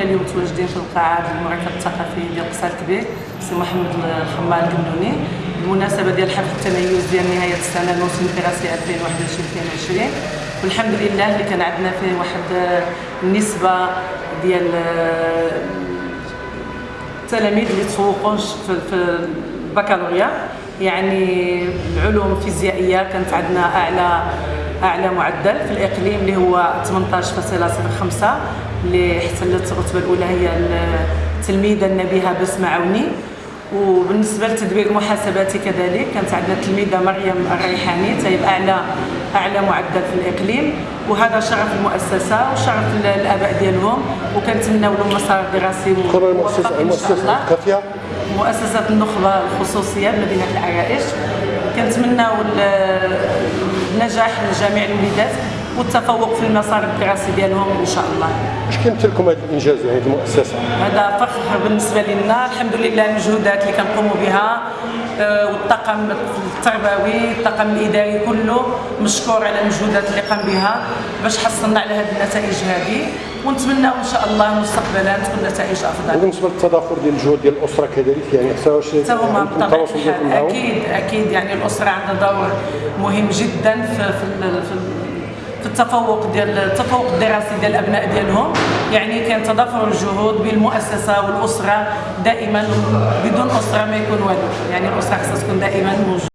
حنا اليوم متواجدين في القاعة ديال المركز الثقافي ديال قصر كبير سي محمد الخمار القنوني بالمناسبة ديال حفل التميز ديال نهاية السنة الموسم الدراسي 2021 2022 والحمد لله اللي كان عندنا فيه واحد النسبة ديال التلاميذ اللي تفوقوا في في البكالوريا. يعني العلوم الفيزيائية كانت عندنا أعلى أعلى معدل في الإقليم اللي هو 18.05 اللي احتلت الرتبة الأولى هي التلميذة النبيهة بسمه عوني. وبالنسبة للتدبير المحاسباتي كذلك كانت عندنا التلميذة مريم الريحاني تاهي باعلى أعلى معدل في الإقليم. وهذا شرف المؤسسة وشرف الآباء ديالهم. وكنتمناو لهم مسار دراسي شاء الله. الكافيه مؤسسة النخبة الخصوصية بمدينة العرائش. كنتمناو النجاح لجميع الوليدات والتفوق في المسار الدراسي ديالهم إن شاء الله. اش كيمثل لكم هذا الإنجاز يعني المؤسسة؟ هذا فخر بالنسبة لنا الحمد لله المجهودات اللي كنقوموا بها آه، والطاقم التربوي الطاقم الإداري كله مشكور على المجهودات اللي قام بها باش حصلنا على هذه النتائج هذه ونتمناو إن شاء الله مستقبلا تكون نتائج أفضل. وبالنسبة للتضافر ديال الجهود ديال الأسرة كذلك يعني حتى واش هما بطبيعة الحال. أكيد أكيد يعني الأسرة عندها دور مهم جدا في في, في في التفوق ديال التفوق الدراسي ديال الأبناء ديالهم. يعني كان تضافر الجهود بين المؤسسه والأسرة دائما بدون أسرة ما يكون والو. يعني الأسرة خصها تكون دائما موجودة.